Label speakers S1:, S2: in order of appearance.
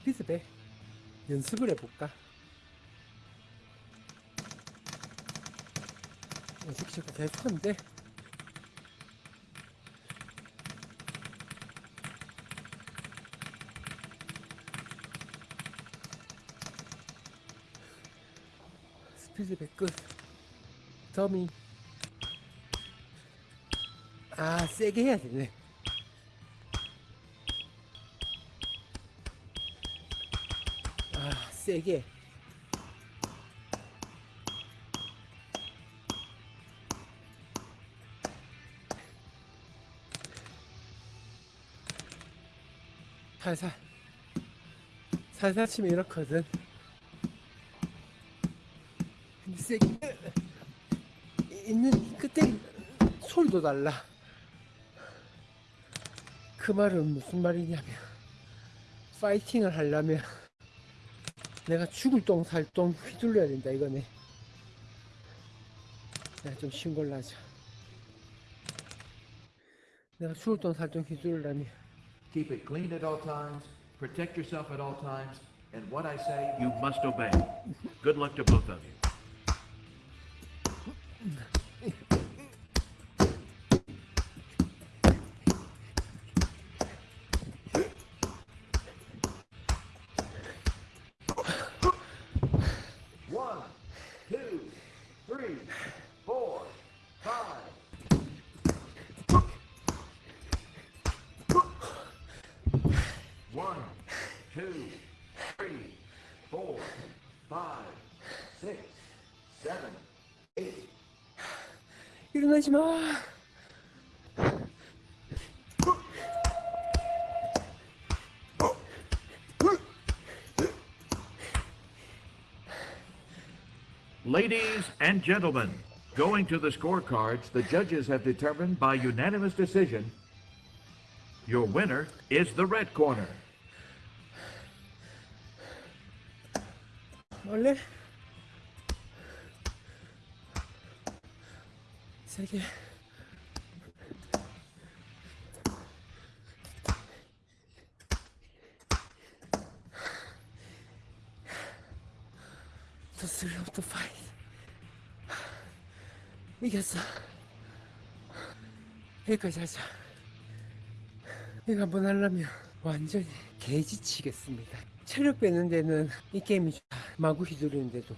S1: 스피드백 연습을 해볼까? 시간 계속 하는데? 스피드백 끝. 더미. 아 세게 해야 되네 세게. 살살. 살살 치면 이렇거든. 근데 세게. 있는 그때 소리도 달라. 그 말은 무슨 말이냐면 파이팅을 하려면 내가 죽을 똥 살 똥 휘둘러야 된다 이거네 내가 좀 쉬운 걸로 하자 내가 죽을 똥 살 똥 휘둘러려면
S2: Keep it clean at all times, protect yourself at all times, and what I say, you must obey. Good luck to both of you. One, two, three, four, five, six, seven, eight. ladies and gentlemen, going to the scorecards, the judges have determined by unanimous decision your winner is the red corner.
S1: 원래 세게 The thrill of the fight 이겼어 여기까지 하자 이거 한번 하려면 완전히 개지치겠습니다. 체력 빼는 데는 이 게임이 마구 휘두르는데도